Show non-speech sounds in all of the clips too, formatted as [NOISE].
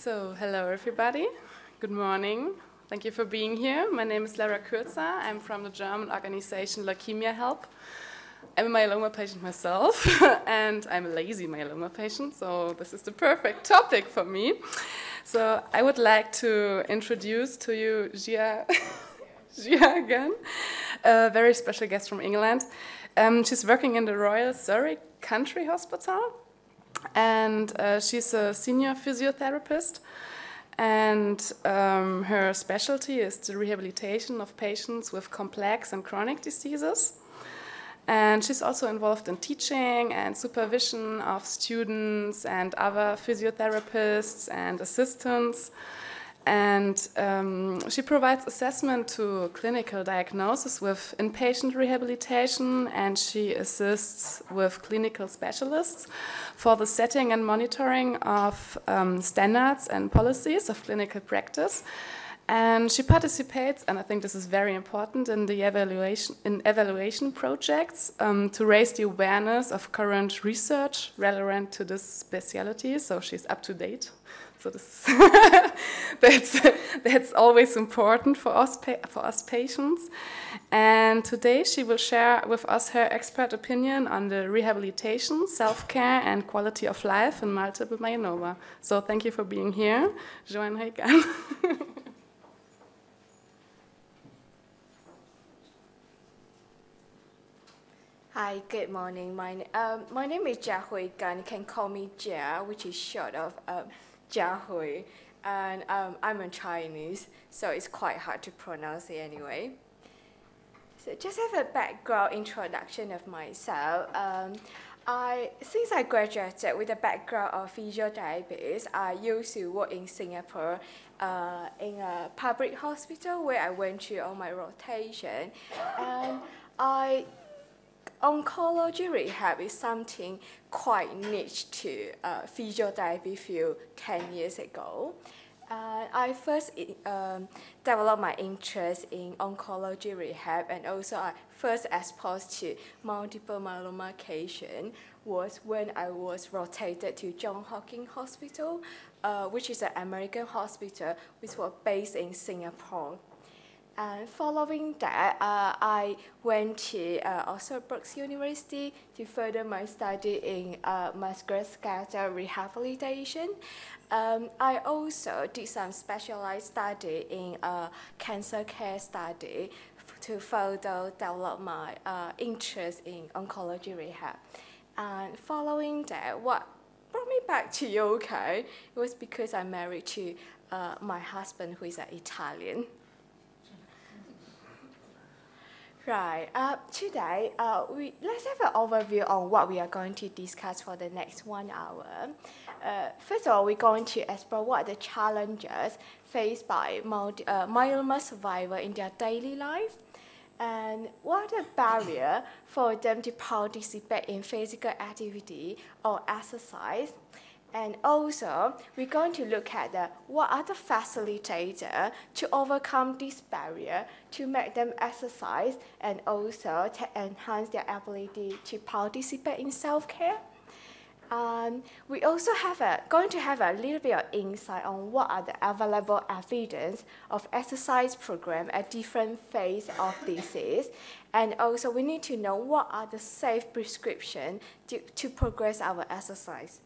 So, hello everybody. Good morning. Thank you for being here. My name is Lara Kürzer. I'm from the German organization Leukemia Help. I'm a myeloma patient myself, [LAUGHS] and I'm a lazy myeloma patient, so this is the perfect topic for me. So, I would like to introduce to you Gia, [LAUGHS] Gia again, a very special guest from England. Um, she's working in the Royal Surrey County Hospital and uh, she's a senior physiotherapist. And um, her specialty is the rehabilitation of patients with complex and chronic diseases. And she's also involved in teaching and supervision of students and other physiotherapists and assistants. And um, she provides assessment to clinical diagnosis with inpatient rehabilitation, and she assists with clinical specialists for the setting and monitoring of um, standards and policies of clinical practice. And she participates, and I think this is very important, in the evaluation in evaluation projects um, to raise the awareness of current research relevant to this specialty. So she's up to date so [LAUGHS] that's that's always important for us for us patients. And today she will share with us her expert opinion on the rehabilitation, self-care, and quality of life in multiple myeloma. So thank you for being here, Joanne Heikan. [LAUGHS] Hi, good morning. My, um, my name is Jia Hui Gan. You can call me Jia, which is short of um, Jia Hui, and um, I'm a Chinese, so it's quite hard to pronounce it anyway. So just have a background introduction of myself. Um, I, since I graduated with a background of physiotherapist, I used to work in Singapore uh, in a public hospital where I went through all my rotation. And I oncology rehab is something quite niche to uh, physiotherapy field 10 years ago. Uh, I first um, developed my interest in oncology rehab and also I first exposed to multiple myeloma patient was when I was rotated to John Hopkins Hospital, uh, which is an American hospital which was based in Singapore. And following that, uh, I went to uh, also Brookes University to further my study in uh, musculoskeletal rehabilitation. Um, I also did some specialized study in uh, cancer care study to further develop my uh, interest in oncology rehab. And following that, what brought me back to UK was because I'm married to uh, my husband who is an Italian. Right. Uh, today, uh, we, let's have an overview on what we are going to discuss for the next one hour. Uh, first of all, we're going to explore what the challenges faced by multi, uh, myeloma survivors in their daily life and what are the barriers for them to participate in physical activity or exercise and also, we're going to look at the, what are the facilitators to overcome this barrier to make them exercise and also to enhance their ability to participate in self-care. Um, we also have a, going to have a little bit of insight on what are the available evidence of exercise program at different phase of disease. And also we need to know what are the safe prescription to, to progress our exercise.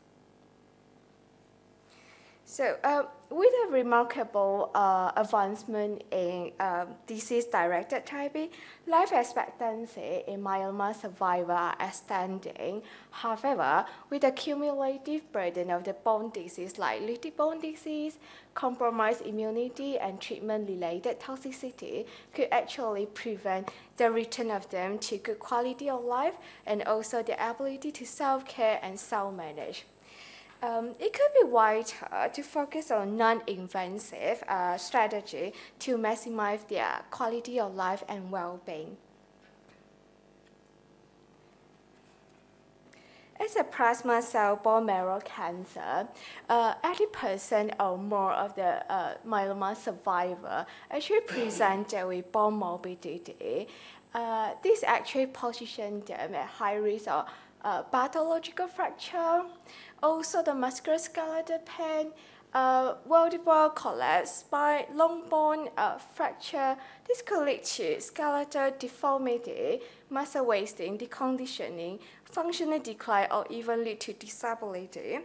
So uh, with a remarkable uh, advancement in um, disease-directed therapy, life expectancy in myeloma survivors are extending. However, with the cumulative burden of the bone disease like lytic bone disease, compromised immunity, and treatment-related toxicity could actually prevent the return of them to good quality of life and also the ability to self-care and self-manage. Um, it could be wiser to focus on non-invasive uh, strategy to maximize their quality of life and well-being. As a plasma cell bone marrow cancer, 80% uh, or more of the uh, myeloma survivor actually present [CLEARS THROAT] with bone morbidity. Uh, this actually positions them at high risk of uh, pathological fracture, also the musculoskeletal pain, uh, multiple collapse, spine, long bone uh, fracture. This could lead to skeletal deformity, muscle wasting, deconditioning, functional decline, or even lead to disability.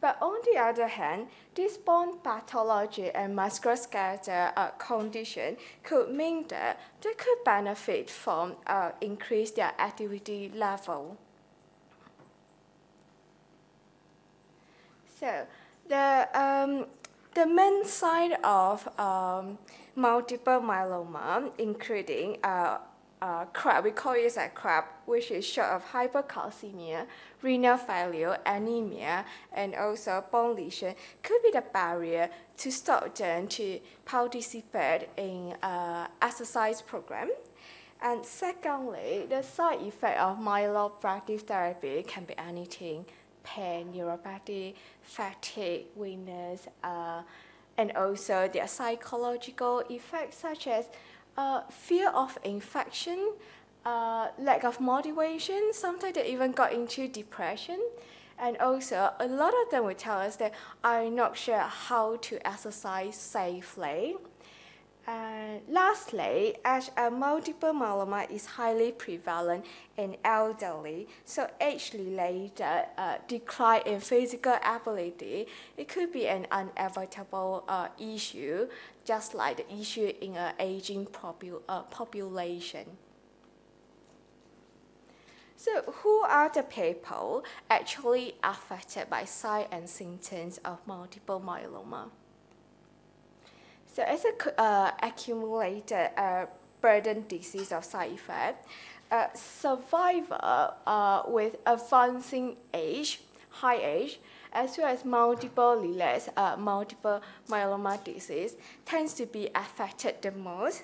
But on the other hand, this bone pathology and musculoskeletal uh, condition could mean that they could benefit from uh, increase their activity level. So the, um, the main sign of um, multiple myeloma, including uh, uh, CRAB, we call it a CRAB, which is short of hypercalcemia, renal failure, anemia, and also bone lesion, could be the barrier to stop them to participate in uh, exercise program. And secondly, the side effect of myeloablative therapy can be anything, pain, neuropathy, fatigue, weakness, uh, and also their psychological effects such as uh, fear of infection, uh, lack of motivation, sometimes they even got into depression. And also, a lot of them will tell us that I'm not sure how to exercise safely. Lastly, as a multiple myeloma is highly prevalent in elderly, so age-related uh, decline in physical ability, it could be an unavoidable uh, issue, just like the issue in an aging popu uh, population. So who are the people actually affected by signs and symptoms of multiple myeloma? So as a uh, accumulated uh, burden disease of side effect, uh, survivor uh, with advancing age, high age, as well as multiple relapse, uh, multiple myeloma disease tends to be affected the most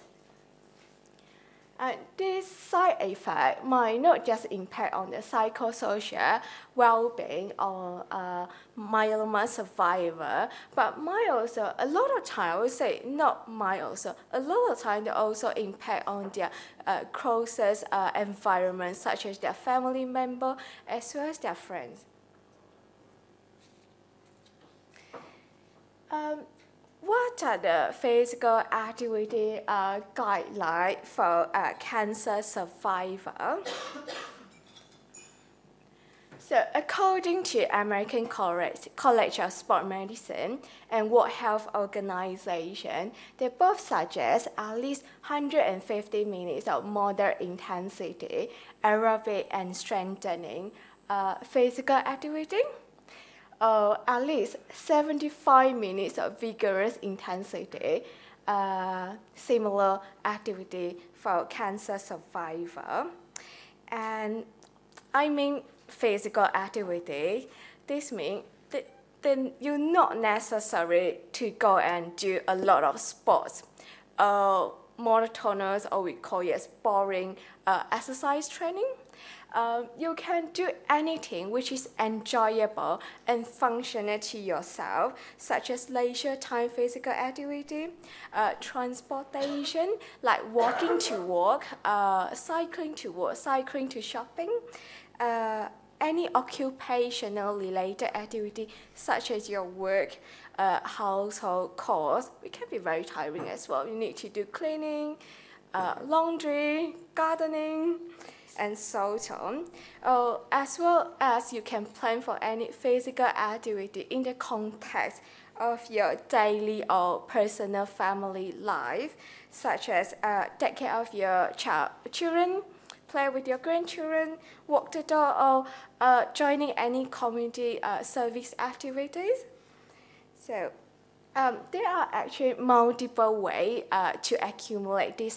and this side effect might not just impact on the psychosocial well-being of a myeloma survivor, but might also, a lot of time, I would say not might also, a lot of time they also impact on their uh, closest uh, environment, such as their family member, as well as their friends. Um, what are the physical activity uh, guidelines for a cancer survivor? so according to American College, College of Sport Medicine and World Health Organization, they both suggest at least 150 minutes of moderate intensity, aerobic and strengthening uh, physical activity uh, at least 75 minutes of vigorous intensity, uh, similar activity for cancer survivor. And I mean physical activity. This means that then you're not necessary to go and do a lot of sports. Uh, monotonous, or we call it boring uh, exercise training um, you can do anything which is enjoyable and functional to yourself, such as leisure time physical activity, uh, transportation, like walking to work, uh, cycling to work, cycling to shopping, uh, any occupational related activity such as your work, uh, household chores, it can be very tiring as well. You need to do cleaning, uh, laundry, gardening, and so on, uh, as well as you can plan for any physical activity in the context of your daily or personal family life, such as uh, take care of your child, children, play with your grandchildren, walk the dog, or uh, joining any community uh, service activities. So um, there are actually multiple ways uh, to accumulate these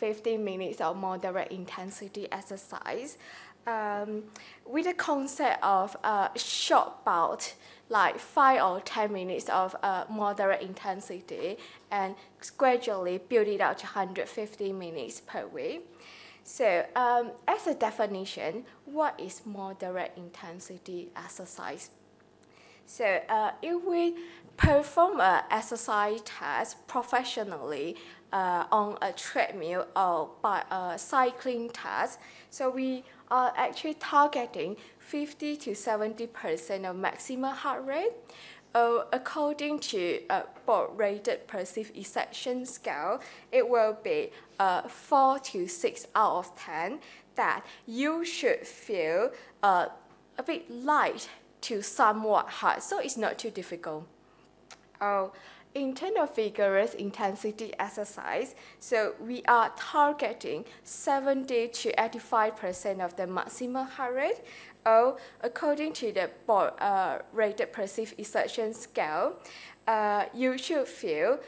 150 minutes of moderate intensity exercise. Um, with the concept of a uh, short bout, like 5 or 10 minutes of uh, moderate intensity, and gradually build it out to 150 minutes per week. So, um, as a definition, what is moderate intensity exercise? So, uh, if we perform an exercise test professionally uh, on a treadmill or by a cycling test. So we are actually targeting 50 to 70% of maximum heart rate. uh, according to a Borg-rated perceived exertion scale, it will be uh, 4 to 6 out of 10 that you should feel uh, a bit light to somewhat hard, so it's not too difficult. Oh, in terms of vigorous intensity exercise, so we are targeting 70 to 85% of the maximum heart rate, or according to the uh, rated perceived exertion scale, uh, you should feel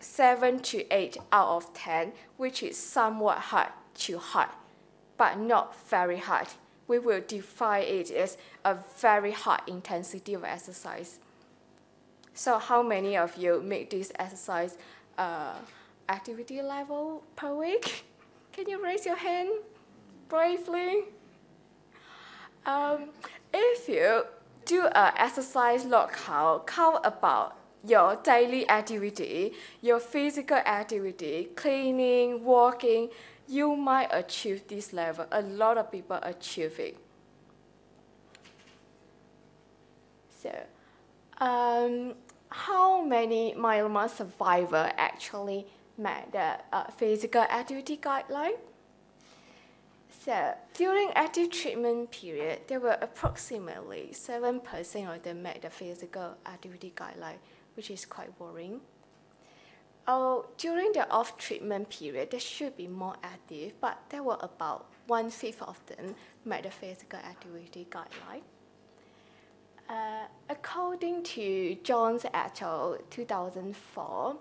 7 to 8 out of 10, which is somewhat hard to hard, but not very hard. We will define it as a very high intensity of exercise. So how many of you make this exercise uh, activity level per week? [LAUGHS] Can you raise your hand bravely? Um, if you do an exercise count, count about your daily activity, your physical activity, cleaning, walking, you might achieve this level. A lot of people achieve it. So, um, how many myeloma survivor actually met the uh, physical activity guideline? So during active treatment period, there were approximately 7% of them met the physical activity guideline, which is quite worrying. Oh, during the off treatment period, they should be more active, but there were about one fifth of them met the physical activity guideline. Uh, according to Jones et al. 2004,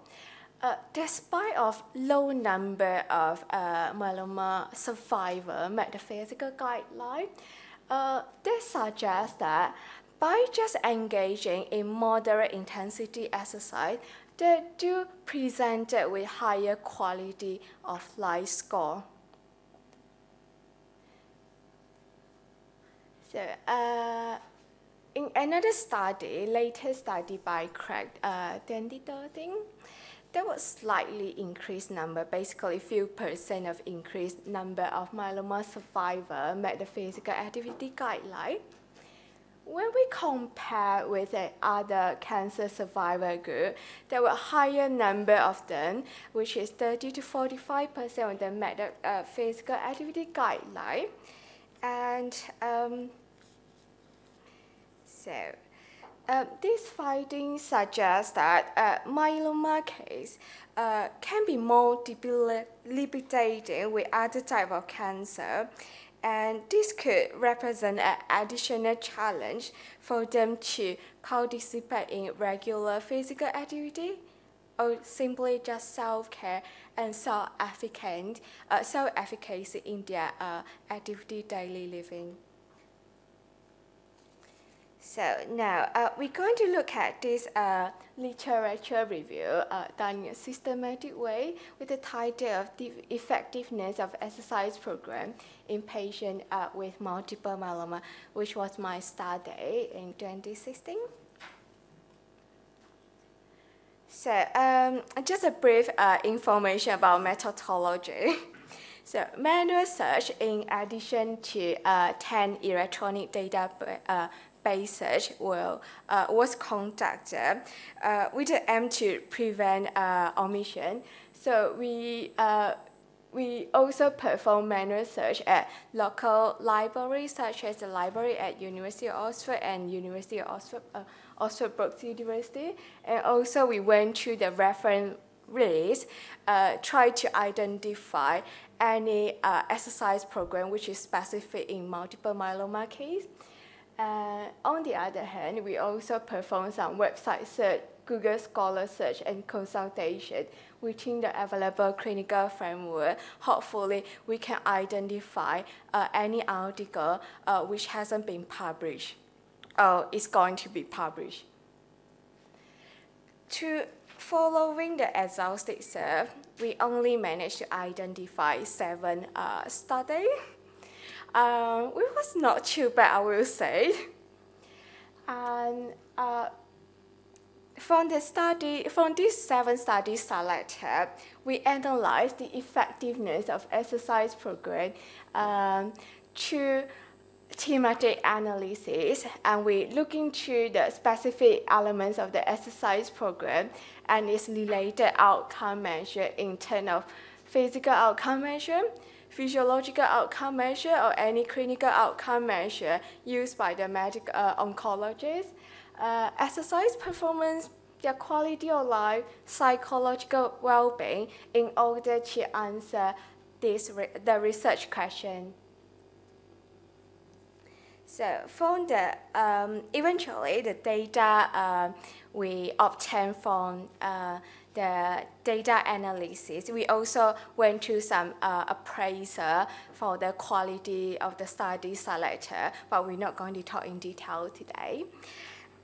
uh, despite of low number of uh, myeloma survivor physical guideline, uh, this suggests that by just engaging in moderate intensity exercise, they do present with higher quality of life score. So, uh, in another study, latest study by Craig uh, 2013, there was slightly increased number, basically a few percent of increased number of myeloma survivor met the physical activity guideline. When we compare with the other cancer survivor group, there were higher number of them, which is 30 to 45% of them met the uh, physical activity guideline. And um, so, uh, this finding suggests that uh, myeloma case uh, can be more debilitating with other type of cancer, and this could represent an additional challenge for them to participate in regular physical activity or simply just self-care and self-efficacy uh, self in their uh, activity daily living. So now uh, we're going to look at this uh, literature review uh, done in a systematic way with the title of the effectiveness of exercise program in patients uh, with multiple myeloma, which was my study in 2016. So um, just a brief uh, information about methodology. [LAUGHS] So manual search in addition to uh, 10 electronic data uh, basis will, uh, was conducted uh, with the aim to prevent uh, omission. So we, uh, we also perform manual search at local libraries such as the library at University of Oxford and University of Oxford, uh, Oxford Brookes University. And also we went through the reference list, uh, try to identify any uh, exercise program which is specific in multiple myeloma case. Uh, on the other hand, we also perform some website search, Google Scholar search, and consultation within the available clinical framework. Hopefully, we can identify uh, any article uh, which hasn't been published or is going to be published. To following the exhaustive search, we only managed to identify seven uh, studies um, it was not too bad, I will say. And uh, from the study, from these seven studies selected, we analyzed the effectiveness of exercise program um, to thematic analysis and we look into the specific elements of the exercise program and its related outcome measure in terms of physical outcome measure, physiological outcome measure, or any clinical outcome measure used by the medical uh, oncologist, uh, exercise performance, their quality of life, psychological well-being in order to answer this re the research question. So from the, um, eventually the data uh, we obtain from uh, the data analysis, we also went to some uh, appraiser for the quality of the study selector, but we're not going to talk in detail today.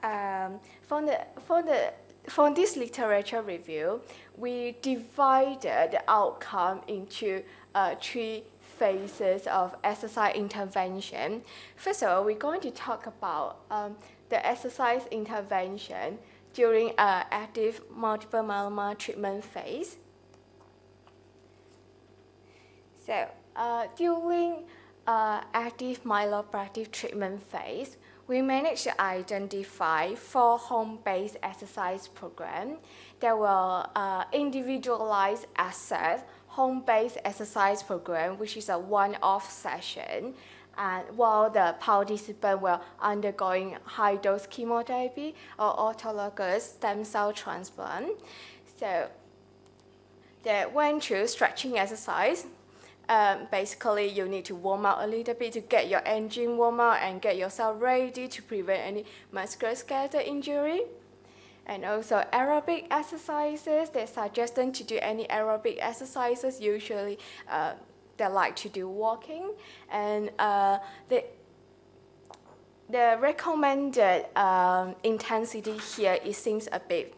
Um, from, the, from, the, from this literature review, we divided the outcome into uh, three phases of exercise intervention. First of all, we're going to talk about um, the exercise intervention during uh, active multiple myeloma treatment phase. So uh, during uh, active myeloprotective treatment phase, we managed to identify four home-based exercise programs that will uh, individualize assess home-based exercise program, which is a one-off session, and while the participant were undergoing high-dose chemotherapy or autologous stem cell transplant. So they went through stretching exercise. Um, basically, you need to warm up a little bit to get your engine warm up and get yourself ready to prevent any musculoskeletal injury and also aerobic exercises. They suggest them to do any aerobic exercises. Usually, uh, they like to do walking, and uh, the the recommended um, intensity here it seems a bit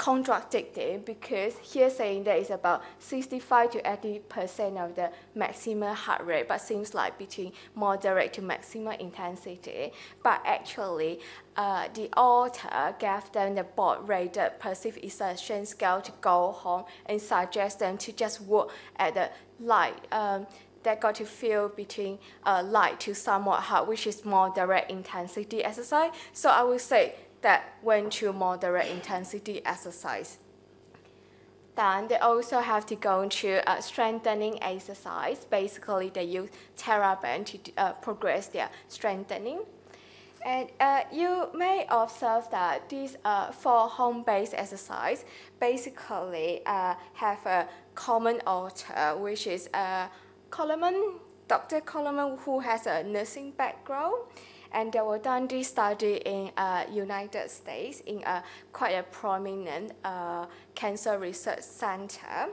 contradictory because here saying that it's about 65 to 80 percent of the maximum heart rate, but seems like between moderate to maximum intensity. But actually, uh, the author gave them the Borg-rated perceived exertion scale to go home and suggest them to just work at the light um, they got to feel between uh, light to somewhat hard, which is more direct intensity exercise. So I would say that went to moderate intensity exercise. Then they also have to go into uh, strengthening exercise. Basically, they use TheraBand to uh, progress their strengthening. And uh, you may observe that these uh, four home-based exercise basically uh, have a common author, which is uh, Coleman, Dr. Coleman, who has a nursing background and they were done this study in uh, United States in a quite a prominent uh, cancer research center.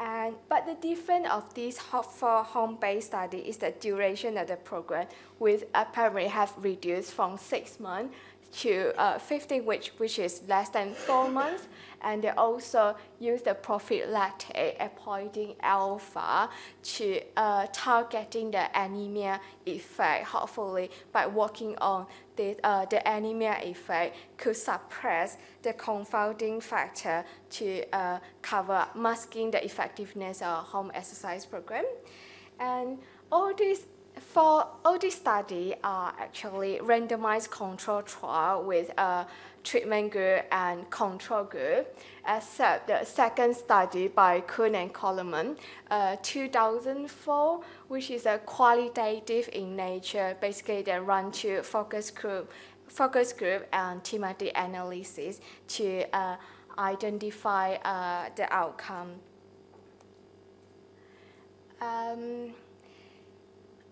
And, but the difference of this for home-based study is the duration of the program, which apparently have reduced from six months to uh, 15 weeks, which is less than four months and they also use the prophylactic epoetin alpha to uh, targeting the anemia effect. Hopefully, by working on the, uh, the anemia effect could suppress the confounding factor to uh, cover masking the effectiveness of home exercise program. And all these for all these studies are actually randomized control trial with a treatment group and control group, except the second study by Coon and Coleman, uh, 2004, which is a qualitative in nature. Basically, they run to focus group, focus group and thematic analysis to uh, identify uh, the outcome. Um,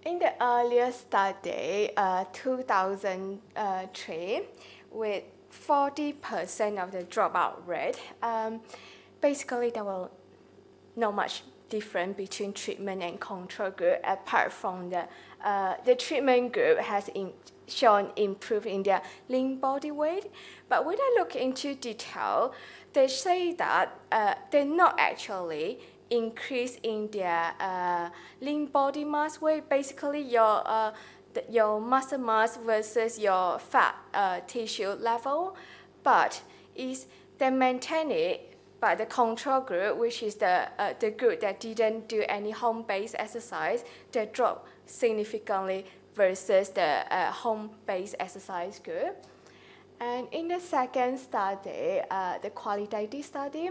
in the earlier study, uh, 2003, with 40% of the dropout rate, um, basically there was not much difference between treatment and control group apart from the, uh, the treatment group has in, shown improvement in their lean body weight. But when I look into detail, they say that uh, they not actually increase in their uh, lean body mass weight. Basically, your uh, your muscle mass versus your fat uh, tissue level, but is they maintain it by the control group, which is the uh, the group that didn't do any home-based exercise, they drop significantly versus the uh, home-based exercise group. And in the second study, uh, the qualitative study,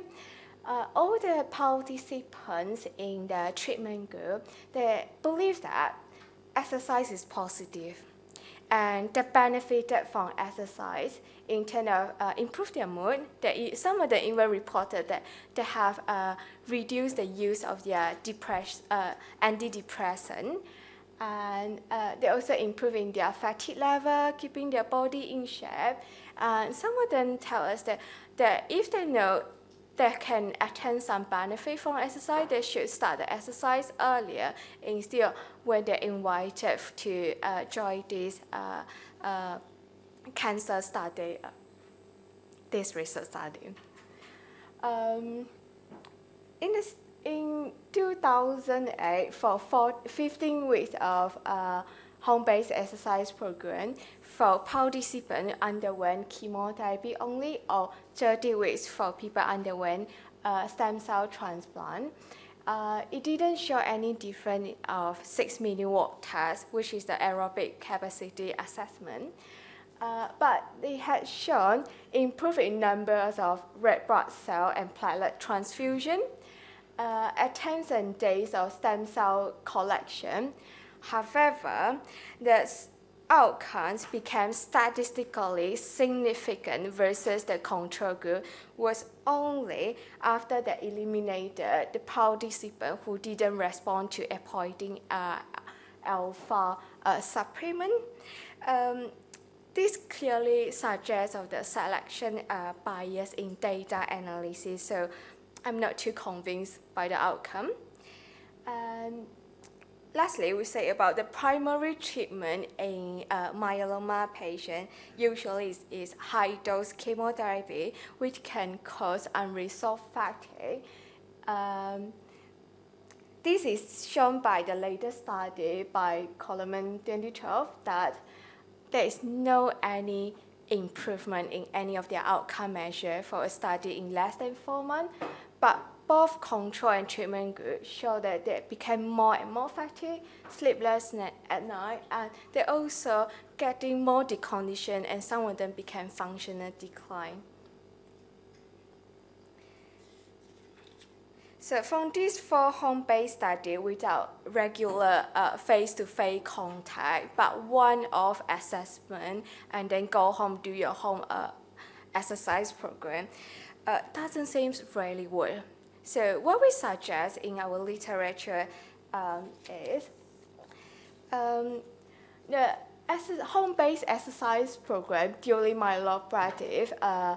uh, all the participants in the treatment group, they believe that exercise is positive and they benefited from exercise in terms of uh, improve their mood. They, some of them even reported that they have uh, reduced the use of their depress, uh, antidepressant. And uh, they also improving their fatigue level, keeping their body in shape. And some of them tell us that, that if they know they can attain some benefit from exercise, they should start the exercise earlier instead when they're invited to uh, join this uh, uh, cancer study, uh, this research study. Um, in, this, in 2008, for four, 15 weeks of uh, home-based exercise program, for participants underwent chemotherapy only or 30 weeks for people underwent uh, stem cell transplant. Uh, it didn't show any difference of 6 minute walk test, which is the aerobic capacity assessment. Uh, but they had shown improving numbers of red blood cell and platelet transfusion, uh, attempts and days of stem cell collection. However, the outcomes became statistically significant versus the control group was only after they eliminated the participant who didn't respond to epoetin uh, alpha uh, supplement. Um, this clearly suggests of the selection uh, bias in data analysis, so I'm not too convinced by the outcome. Lastly, we say about the primary treatment in uh, myeloma patient usually is, is high-dose chemotherapy, which can cause unresolved fatigue. Um, this is shown by the latest study by Coleman 2012 that there is no any improvement in any of their outcome measure for a study in less than four months, but both control and treatment groups show that they became more and more fatigued, sleepless at night, and they also getting more deconditioned, and some of them became functional decline. So from these four home-based study without regular uh, face-to-face -face contact, but one-off assessment, and then go home, do your home uh, exercise program, uh, doesn't seem really work. So what we suggest in our literature um, is um, the home-based exercise program during my myeloproliferative uh,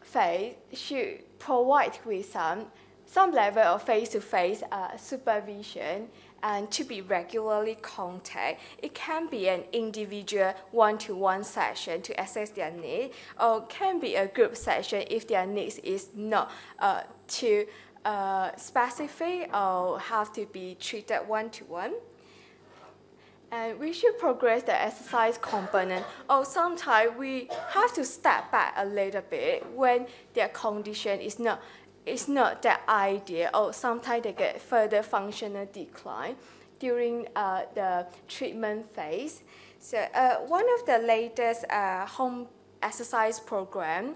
phase should provide with some, some level of face-to-face -face, uh, supervision and to be regularly contact. It can be an individual one-to-one -one session to assess their need, or can be a group session if their needs is not uh, too uh, specific or have to be treated one-to-one. -one. And we should progress the exercise component. Or sometimes we have to step back a little bit when their condition is not, is not that ideal, or sometimes they get further functional decline during uh, the treatment phase. So uh, one of the latest uh, home exercise program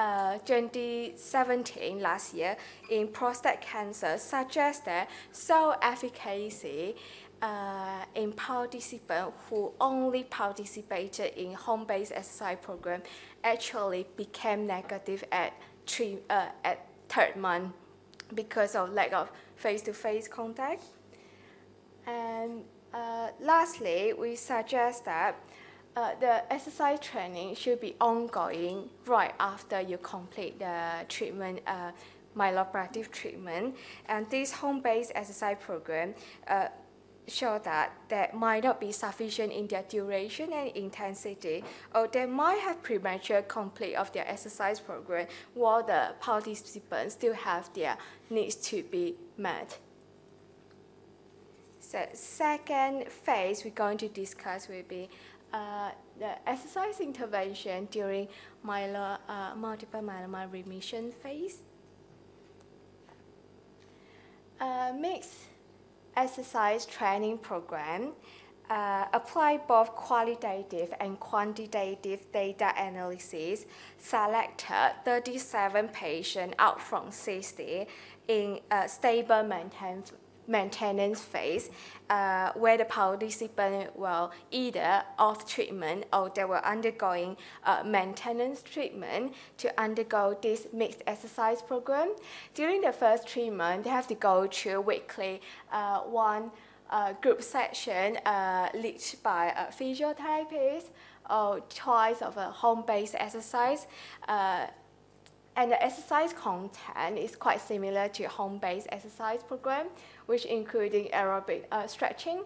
uh, 2017 last year in prostate cancer suggests that cell efficacy uh, in participants who only participated in home-based exercise program actually became negative at three uh, at third month because of lack of face-to-face -face contact. And uh, lastly, we suggest that uh, the exercise training should be ongoing right after you complete the treatment, uh, treatment. And this home-based exercise program uh, show that that might not be sufficient in their duration and intensity, or they might have premature complete of their exercise program while the participants still have their needs to be met. So second phase we're going to discuss will be uh, the exercise intervention during myelo, uh, multiple myeloma remission phase. Uh, mixed exercise training program uh, apply both qualitative and quantitative data analysis, selected 37 patients out from 60 in a stable maintenance, maintenance phase uh, where the participants were either off treatment or they were undergoing uh, maintenance treatment to undergo this mixed exercise program. During the first three months, they have to go through weekly uh, one uh, group session uh, led by a physiotherapist or choice of a home-based exercise. Uh, and the exercise content is quite similar to home-based exercise program, which including aerobic uh, stretching,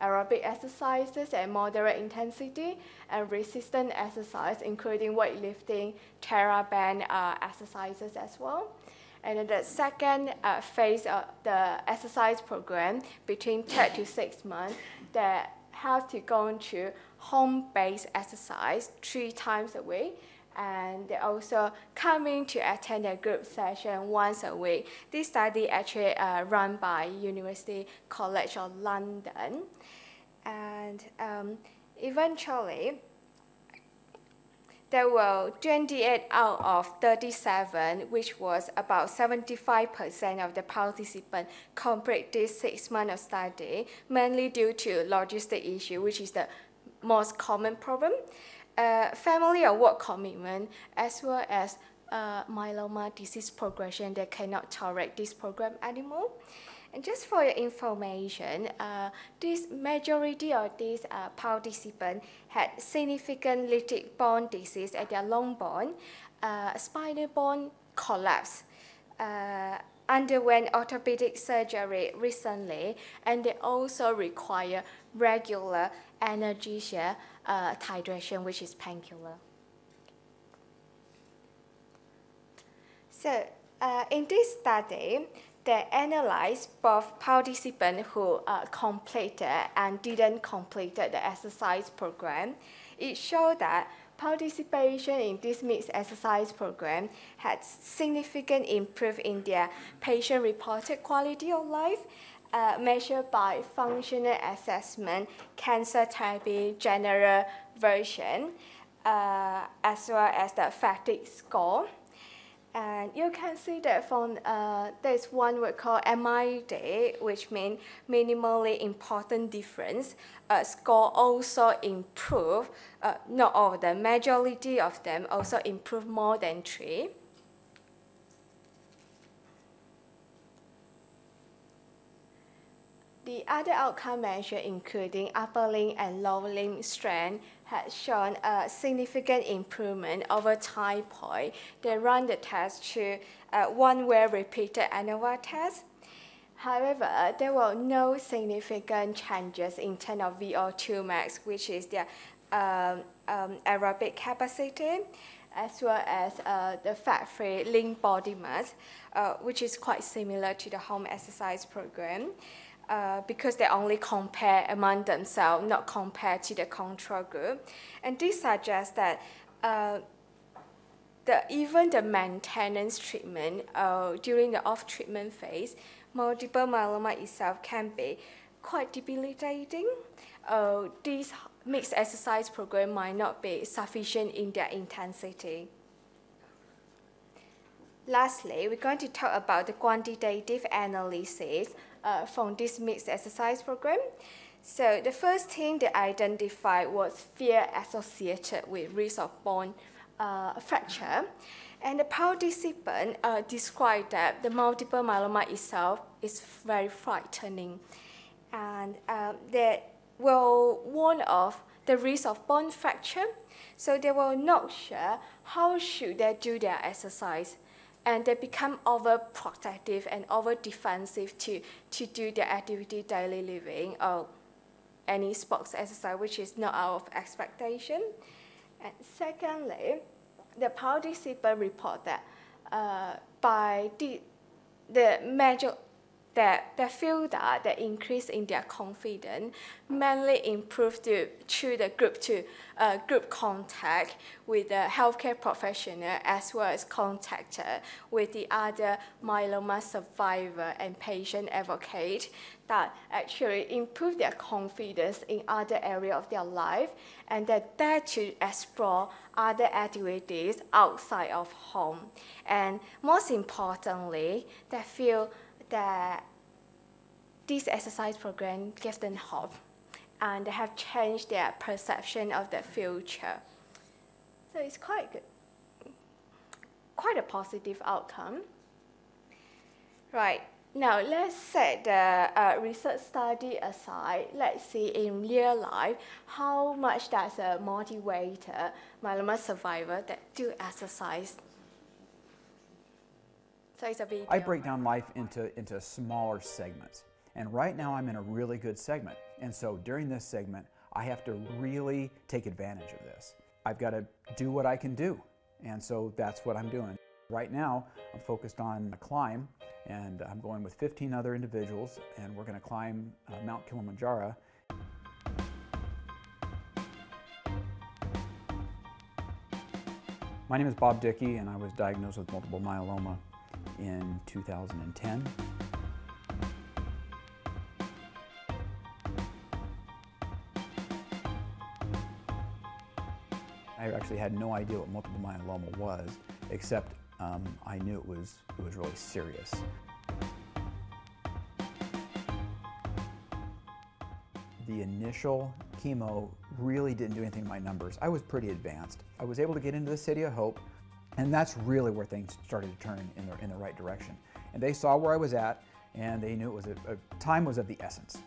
aerobic exercises at moderate intensity, and resistant exercise, including weightlifting, TheraBand uh, exercises as well. And then the second uh, phase of the exercise program between three to six months that have to go into home-based exercise three times a week and they also coming to attend a group session once a week. This study actually uh, run by University College of London. And um, eventually, there were 28 out of 37, which was about 75% of the participants complete this six month of study, mainly due to logistic issue, which is the most common problem, uh, family or work commitment, as well as uh, myeloma disease progression that cannot tolerate this program anymore. And just for your information, uh, this majority of these uh, participants had significant lytic bone disease at their long bone, uh, spinal bone collapse, uh, underwent orthopedic surgery recently, and they also require regular analgesia uh, titration, which is painkiller. So uh, in this study, they analyzed both participants who uh, completed and didn't complete the exercise program. It showed that participation in this mixed exercise program had significant improvement in their patient-reported quality of life uh, measured by functional assessment, cancer therapy general version, uh, as well as the fatigue score. And you can see that from uh, there's one we call MID, which means minimally important difference. Uh, score also improve, uh, not all of them, majority of them also improve more than three. The other outcome measure, including upper limb and lower limb strength, had shown a significant improvement over time point. They run the test to uh, one way repeated ANOVA test. However, there were no significant changes in terms of VO2 max, which is the um, um, aerobic capacity, as well as uh, the fat-free lean body mass, uh, which is quite similar to the home exercise program. Uh, because they only compare among themselves, not compare to the control group. And this suggests that uh, the, even the maintenance treatment uh, during the off-treatment phase, multiple myeloma itself can be quite debilitating. Uh, this mixed exercise program might not be sufficient in their intensity. Lastly, we're going to talk about the quantitative analysis uh, from this mixed exercise program. So the first thing they identified was fear associated with risk of bone uh, fracture. And the participant uh, described that the multiple myeloma itself is very frightening. And um, they were warned of the risk of bone fracture. So they were not sure how should they do their exercise and they become overprotective and over defensive to, to do their activity daily living or any sports exercise which is not out of expectation. And secondly, the participant report that uh, by the, the major that they feel that the increase in their confidence mainly improved to, through the group to uh, group contact with the healthcare professional as well as contact with the other myeloma survivor and patient advocate that actually improve their confidence in other area of their life and that they to explore other activities outside of home. And most importantly, they feel that this exercise program gives them hope and they have changed their perception of the future. So it's quite good, quite a positive outcome. Right, now let's set the uh, research study aside. Let's see in real life how much does a motivator myeloma survivor that do exercise so it's a video. I break down life into, into smaller segments. And right now I'm in a really good segment. And so during this segment, I have to really take advantage of this. I've got to do what I can do. And so that's what I'm doing. Right now, I'm focused on a climb, and I'm going with 15 other individuals, and we're going to climb uh, Mount Kilimanjaro. My name is Bob Dickey, and I was diagnosed with multiple myeloma in 2010. I actually had no idea what multiple myeloma was, except um, I knew it was, it was really serious. The initial chemo really didn't do anything to my numbers. I was pretty advanced. I was able to get into the City of Hope, and that's really where things started to turn in the, in the right direction. And they saw where I was at, and they knew it was a, a time was of the essence.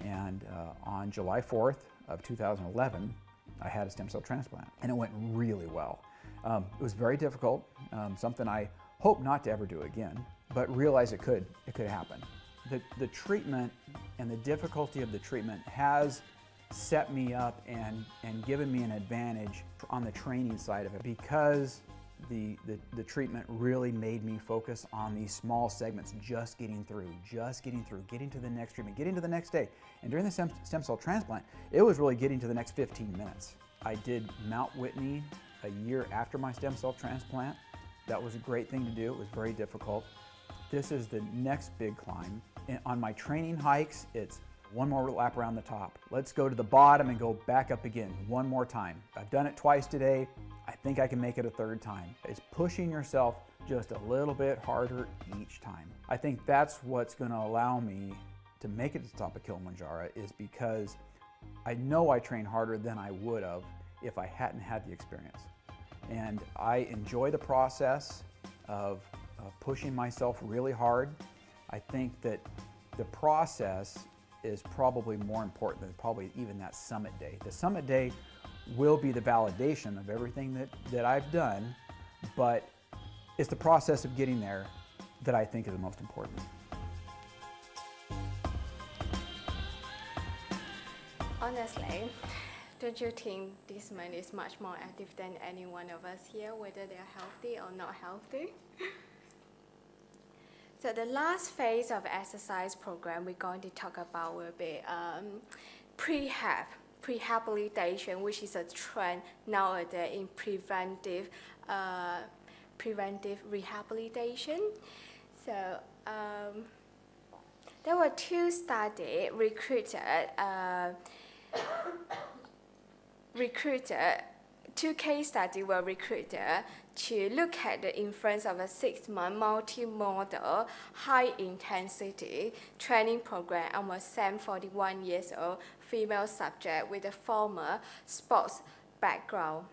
And uh, on July 4th of 2011, I had a stem cell transplant, and it went really well. Um, it was very difficult, um, something I hope not to ever do again, but realize it could, it could happen. The, the treatment and the difficulty of the treatment has set me up and, and given me an advantage on the training side of it because the, the, the, treatment really made me focus on these small segments, just getting through, just getting through, getting to the next treatment, getting to the next day. And during the stem, cell transplant, it was really getting to the next 15 minutes. I did Mount Whitney a year after my stem cell transplant. That was a great thing to do. It was very difficult. This is the next big climb. And on my training hikes, it's one more lap around the top. Let's go to the bottom and go back up again one more time. I've done it twice today. I think I can make it a third time. It's pushing yourself just a little bit harder each time. I think that's what's gonna allow me to make it to the top of Kilimanjaro is because I know I train harder than I would have if I hadn't had the experience. And I enjoy the process of, of pushing myself really hard. I think that the process is probably more important than probably even that summit day. The summit day will be the validation of everything that, that I've done, but it's the process of getting there that I think is the most important. Honestly, don't you think this man is much more active than any one of us here, whether they're healthy or not healthy? [LAUGHS] so the last phase of exercise program we're going to talk about will be um, prehab prehabilitation, which is a trend nowadays in preventive, uh, preventive rehabilitation. So um, there were two studies recruited, uh, recruited, two case studies were recruited to look at the influence of a six-month multi-modal high-intensity training program on a 41 years old female subject with a former sports background.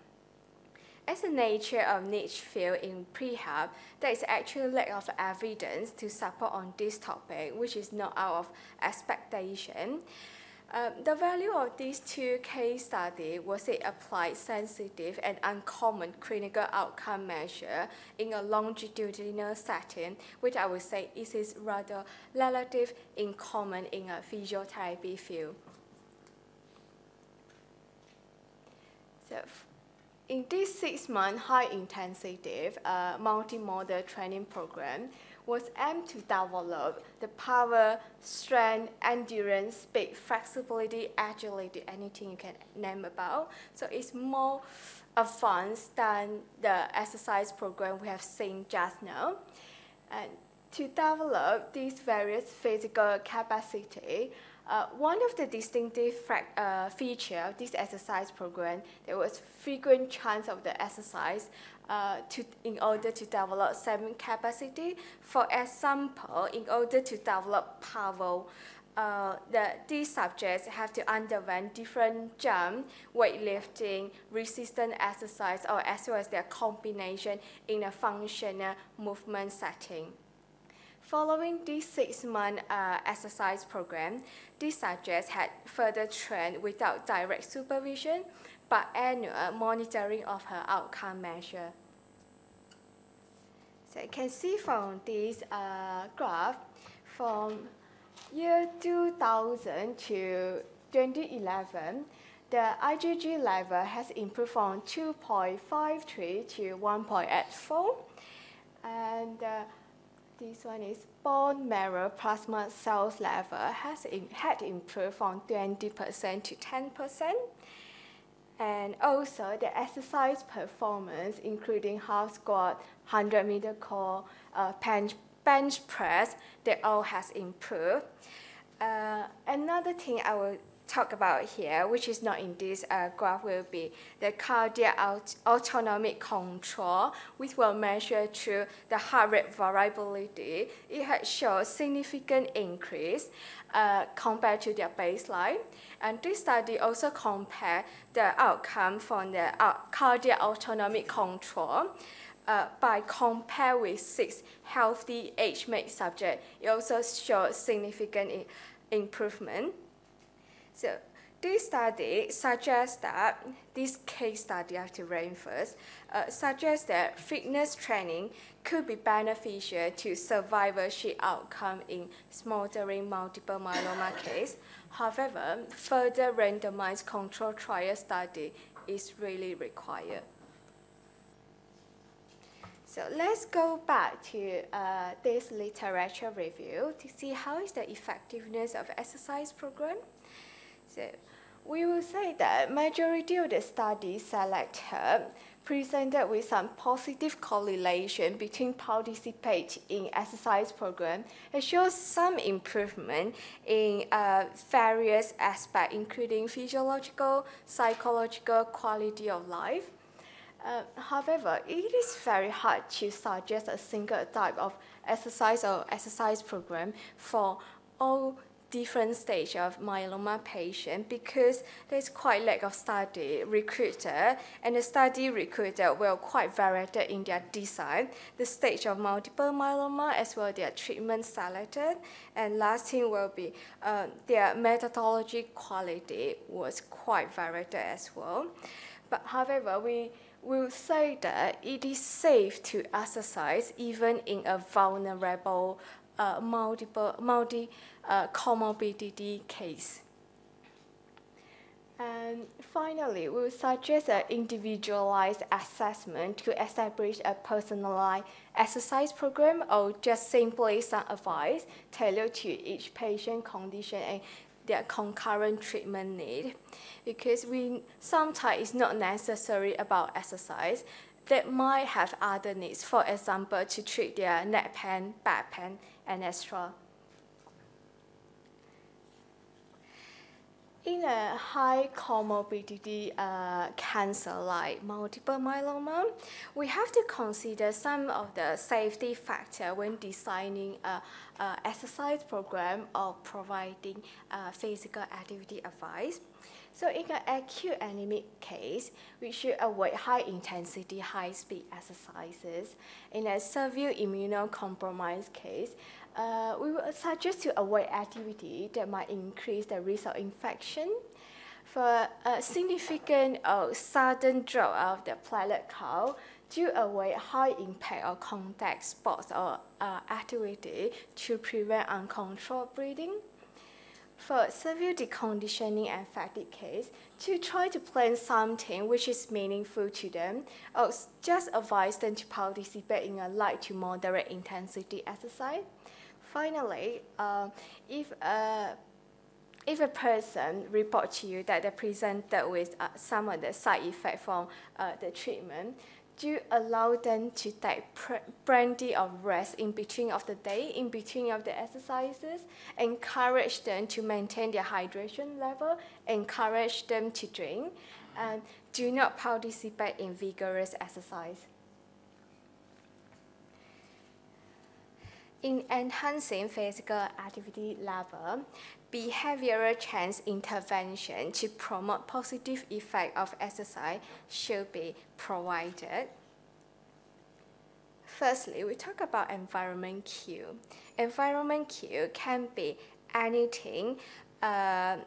As the nature of niche field in prehab, there is actually lack of evidence to support on this topic, which is not out of expectation. Um, the value of these two case studies was it applied sensitive and uncommon clinical outcome measure in a longitudinal setting, which I would say is is rather relative in common in a physiotherapy field. So in this six-month high-intensity uh, multimodal training program, was aimed to develop the power, strength, endurance, speed, flexibility, agility, anything you can name about. So it's more advanced than the exercise program we have seen just now. And to develop these various physical capacity, uh, one of the distinctive uh, feature of this exercise program, there was frequent chance of the exercise uh, to, in order to develop seven capacity. For example, in order to develop power, uh, the, these subjects have to underwent different jump, weightlifting, resistance exercise, or as well as their combination in a functional movement setting. Following this six-month uh, exercise program, these subjects had further trained without direct supervision, but annual monitoring of her outcome measure. So you can see from this uh, graph, from year 2000 to 2011, the IgG level has improved from 2.53 to 1.84. And uh, this one is bone marrow plasma cells level has in, had improved from 20% to 10%. And also the exercise performance, including half squat, 100 meter core, uh, bench, bench press, they all has improved. Uh, another thing I will talk about here, which is not in this uh, graph, will be the cardiac aut autonomic control, which will measure through the heart rate variability. It has shown significant increase uh, compared to their baseline. And this study also compared the outcome from the uh, cardiac autonomic control uh, by compare with six healthy age-mate subjects. It also showed significant improvement. So this study suggests that, this case study I have to first, uh, suggests that fitness training could be beneficial to survivorship outcome in smoldering multiple myeloma [COUGHS] case. However, further randomized control trial study is really required. So let's go back to uh, this literature review to see how is the effectiveness of exercise program. So we will say that majority of the studies selected presented with some positive correlation between participate in exercise program. It shows some improvement in uh, various aspects, including physiological, psychological, quality of life. Uh, however, it is very hard to suggest a single type of exercise or exercise program for all different stage of myeloma patient because there's quite lack of study recruiter and the study recruiter will quite varied in their design, the stage of multiple myeloma as well their treatment selected and last thing will be uh, their methodology quality was quite varied as well. But however, we will say that it is safe to exercise even in a vulnerable multiple multi uh, comorbidity case. And finally, we will suggest an individualized assessment to establish a personalized exercise program or just simply some advice tailored to each patient condition and their concurrent treatment need. Because we sometimes it's not necessary about exercise, they might have other needs, for example, to treat their neck pain, back pain, and extra. In a high comorbidity uh, cancer like multiple myeloma, we have to consider some of the safety factor when designing a, a exercise program or providing uh, physical activity advice. So in an acute anemic case, we should avoid high-intensity, high-speed exercises. In a severe immunocompromised case, uh, we would suggest to avoid activity that might increase the risk of infection. For a significant or sudden drop of the platelet count, to avoid high impact or contact sports or uh, activity to prevent uncontrolled breathing. For severe deconditioning and fatigue case, to try to plan something which is meaningful to them, or just advise them to participate in a light to moderate intensity exercise. Finally, uh, if a if a person report to you that they presented with uh, some of the side effects from uh, the treatment, do allow them to take plenty of rest in between of the day, in between of the exercises, encourage them to maintain their hydration level, encourage them to drink, and do not participate in vigorous exercise. In enhancing physical activity level, behavioral change intervention to promote positive effect of exercise should be provided. Firstly, we talk about environment cue. Environment cue can be anything uh,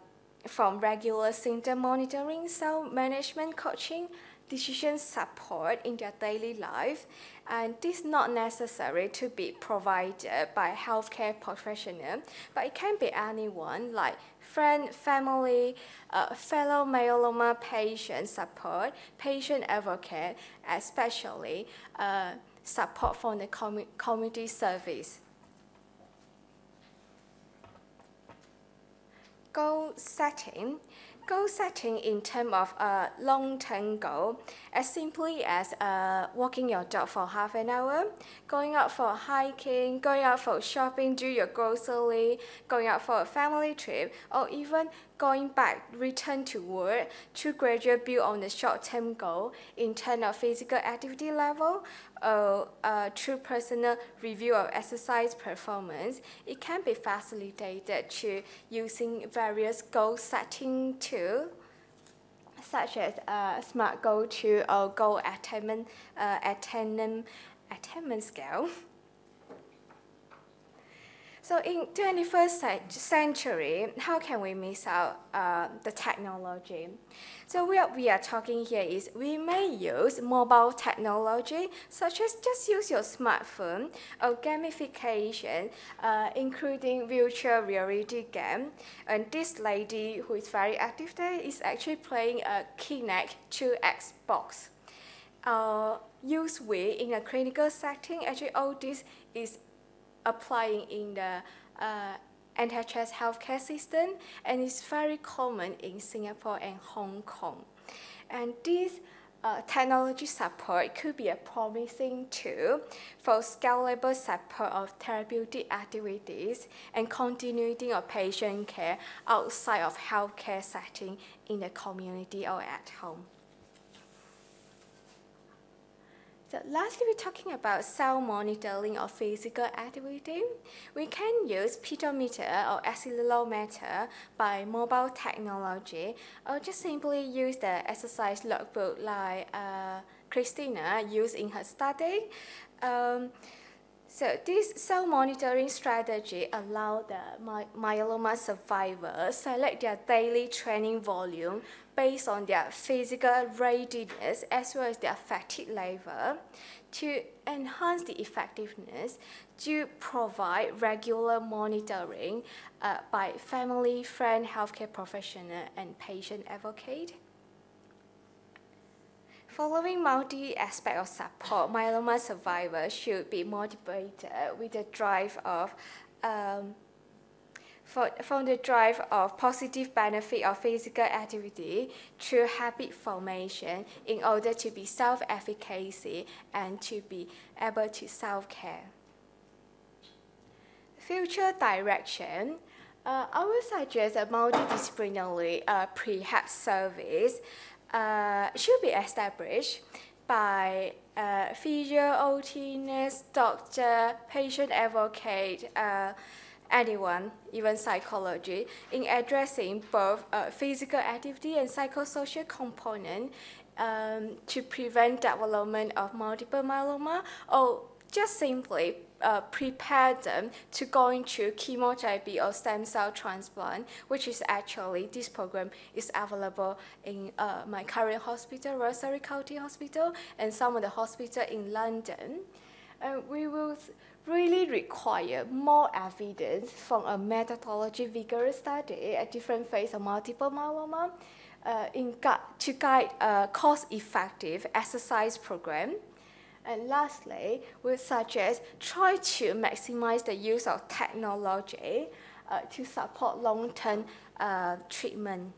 from regular symptom monitoring, self-management coaching, decision support in their daily life, and this is not necessary to be provided by healthcare professional, but it can be anyone like friend, family, uh, fellow myeloma patient support, patient advocate, especially uh, support from the com community service. Goal setting goal setting in terms of a long-term goal, as simply as uh, walking your dog for half an hour, going out for hiking, going out for shopping, do your grocery, going out for a family trip, or even going back, return to work to gradually build on the short-term goal in terms of physical activity level uh, through personal review of exercise performance, it can be facilitated to using various goal setting tools such as uh, SMART Goal 2 or Goal Attainment, uh, attainment, attainment Scale. [LAUGHS] So in 21st century, how can we miss out uh, the technology? So what we are talking here is we may use mobile technology, such as just use your smartphone or gamification, uh, including virtual reality game. And this lady who is very active there is actually playing a Kinect 2 Xbox. Uh, use we in a clinical setting, actually all this is applying in the uh, NHS healthcare system and it's very common in Singapore and Hong Kong. And this uh, technology support could be a promising tool for scalable support of therapeutic activities and continuity of patient care outside of healthcare setting in the community or at home. So lastly, we're talking about self monitoring of physical activity. We can use pedometer or accelerometer by mobile technology, or just simply use the exercise logbook like uh, Christina used in her study. Um, so this self monitoring strategy allows the my myeloma survivors select their daily training volume based on their physical readiness as well as their fatigue level to enhance the effectiveness to provide regular monitoring uh, by family, friend, healthcare professional, and patient advocate. Following multi-aspect of support, myeloma survivors should be motivated with the drive of um, for, from the drive of positive benefit of physical activity through habit formation in order to be self-efficacy and to be able to self-care. Future direction, uh, I would suggest a multidisciplinary uh, prehab service uh, should be established by uh, physio, OT, nurse, doctor, patient advocate, uh, anyone, even psychology, in addressing both uh, physical activity and psychosocial component um, to prevent development of multiple myeloma or just simply uh, prepare them to go into chemotherapy or stem cell transplant, which is actually, this program is available in uh, my current hospital, Royal Surrey County Hospital, and some of the hospital in London. and we will really require more evidence from a methodology vigorous study at different phase of multiple myeloma uh, in gu- to guide a cost-effective exercise program. And lastly, we suggest try to maximize the use of technology uh, to support long-term uh, treatment.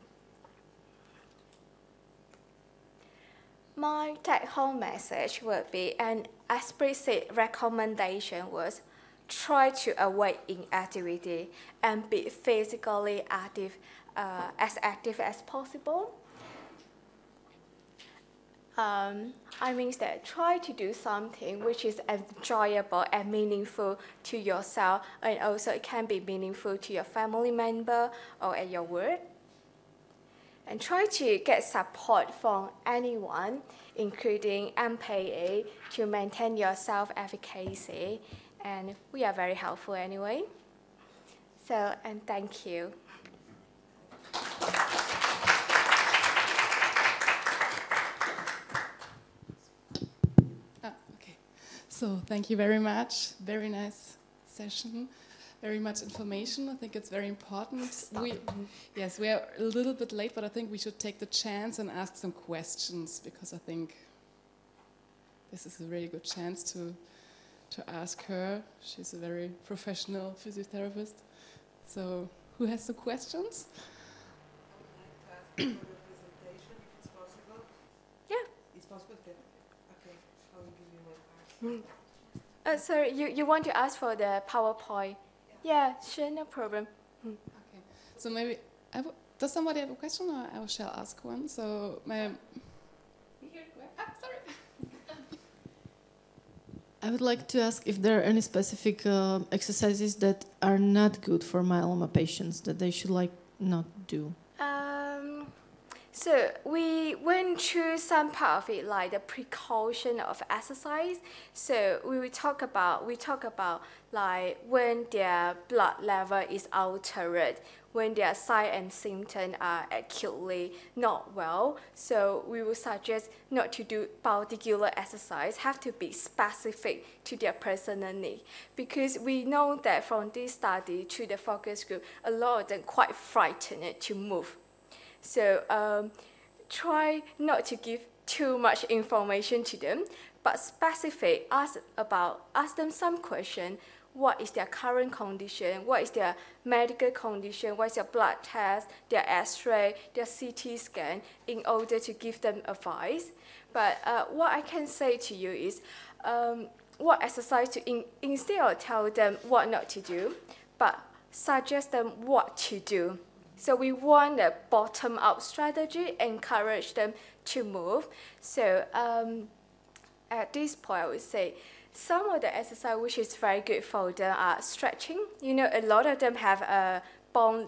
My take-home message would be an explicit recommendation was try to avoid inactivity and be physically active, uh, as active as possible. Um, I mean that try to do something which is enjoyable and meaningful to yourself, and also it can be meaningful to your family member or at your work. And try to get support from anyone, including MPA, to maintain your self-efficacy. And we are very helpful anyway. So, and thank you. Ah, okay. So thank you very much. Very nice session. Very much information. I think it's very important. We, [LAUGHS] yes, we are a little bit late, but I think we should take the chance and ask some questions because I think this is a really good chance to to ask her. She's a very professional physiotherapist. So, who has some questions? presentation, if it's possible? It's possible? Okay, I will give you my card. Uh, sorry, you, you want to ask for the PowerPoint? Yeah, sure, no problem. Okay. So maybe I w- does somebody have a question, or I shall ask one? So, may ah, sorry. [LAUGHS] I would like to ask if there are any specific uh, exercises that are not good for myeloma patients that they should like not do. So we went through some part of it, like the precaution of exercise. So we will talk about we talk about like when their blood level is altered, when their sign and symptom are acutely not well. So we will suggest not to do particular exercise, have to be specific to their personal need. Because we know that from this study to the focus group, a lot of them quite frightened to move. So um, try not to give too much information to them, but specific, ask about, ask them some question. What is their current condition? What is their medical condition? What is their blood test, their X-ray, their CT scan, in order to give them advice. But uh, what I can say to you is, um, what exercise to in, instead of tell them what not to do, but suggest them what to do. So we want a bottom-up strategy, encourage them to move. So um, at this point, I would say some of the exercise which is very good for them are stretching. You know, a lot of them have a bone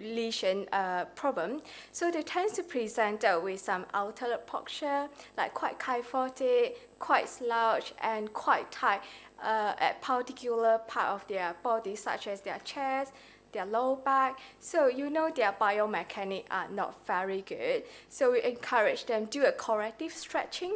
lesion uh, problem. So they tend to present uh, with some altered posture, like quite kyphotic, quite slouch, and quite tight uh, at particular part of their body, such as their chest, their low back. So you know their biomechanics are not very good. So we encourage them do a corrective stretching.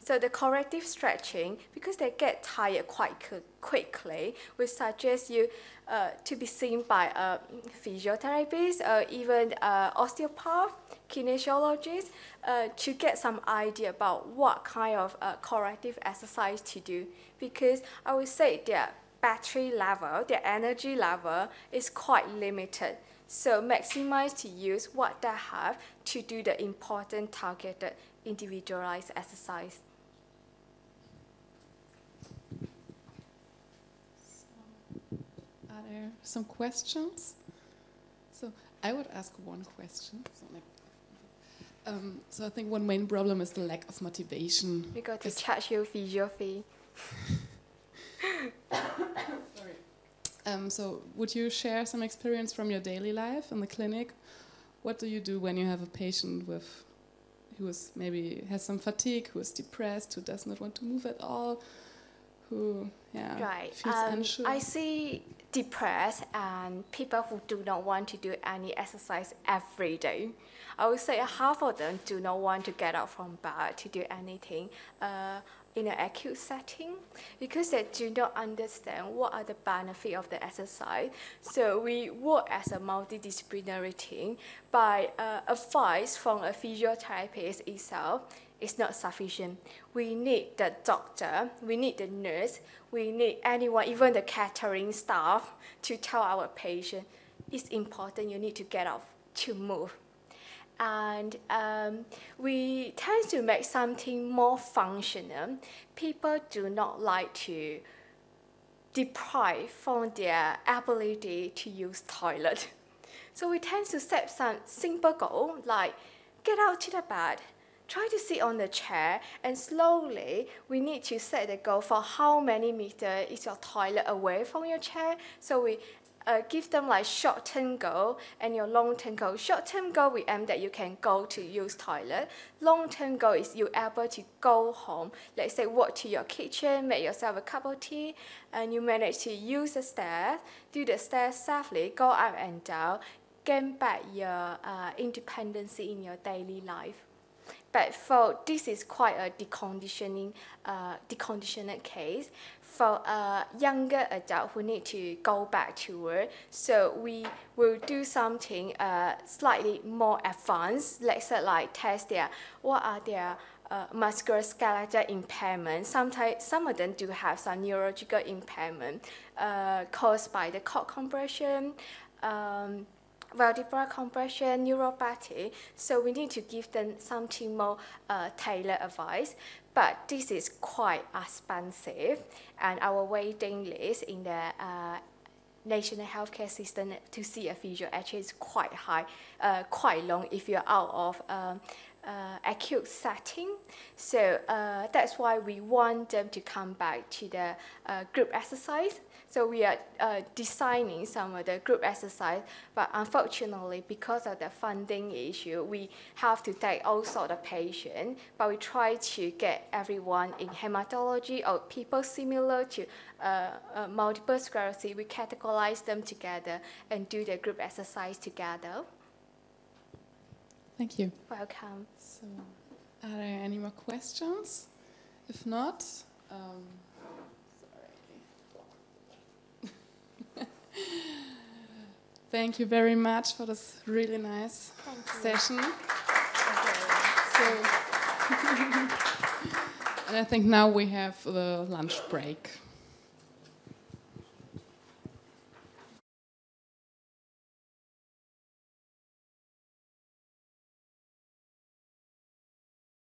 So the corrective stretching, because they get tired quite quickly, we suggest you uh, to be seen by a physiotherapist or even uh, osteopath, kinesiologist, uh, to get some idea about what kind of uh, corrective exercise to do. Because I would say their battery level, their energy level is quite limited. So maximize to use what they have to do the important targeted individualized exercise. Are there some questions? So I would ask one question. So, like, um, so I think one main problem is the lack of motivation. We got to charge you physio fee. [LAUGHS] Sorry. Um, so would you share some experience from your daily life in the clinic? What do you do when you have a patient with who is maybe has some fatigue, who is depressed, who does not want to move at all, who yeah Right. feels Um, unsure? I see depressed and people who do not want to do any exercise every day. I would say half of them do not want to get out from bed to do anything. Uh, in an acute setting because they do not understand what are the benefits of the exercise. So we work as a multidisciplinary team by uh, advice from a physiotherapist itself is not sufficient. We need the doctor, we need the nurse, we need anyone, even the catering staff, to tell our patient it's important you need to get up to move. And um, we tend to make something more functional. People do not like to deprive from their ability to use toilet. [LAUGHS] So we tend to set some simple goal like get out to the bed, try to sit on the chair and slowly we need to set the goal for how many meter is your toilet away from your chair. So we uh, give them like short-term goal and your long-term goal. Short-term goal, we aim that you can go to use toilet. Long-term goal is you able to go home. Let's say walk to your kitchen, make yourself a cup of tea, and you manage to use the stairs, do the stairs safely, go up and down, gain back your uh, independence in your daily life. But for this is quite a deconditioning, uh, deconditioned case for a younger adult who need to go back to work. So we will do something uh, slightly more advanced. Let's say like test their what are their uh, musculoskeletal impairment. Sometimes some of them do have some neurological impairment uh, caused by the cord compression. Um, vertebral compression, neuropathy, so we need to give them something more uh, tailored advice. But this is quite expensive, and our waiting list in the uh, national healthcare system to see a physio actually is quite high, uh, quite long if you're out of um, uh, acute setting. So uh, that's why we want them to come back to the uh, group exercise. So we are uh, designing some of the group exercise, but unfortunately, because of the funding issue, we have to take all sort of patients, but we try to get everyone in hematology or people similar to uh, uh, multiple sclerosis, we categorize them together and do the group exercise together. Thank you. Welcome. So, are there any more questions? If not, um, Thank you very much for this really nice session. So, [LAUGHS] and I think now we have the lunch break.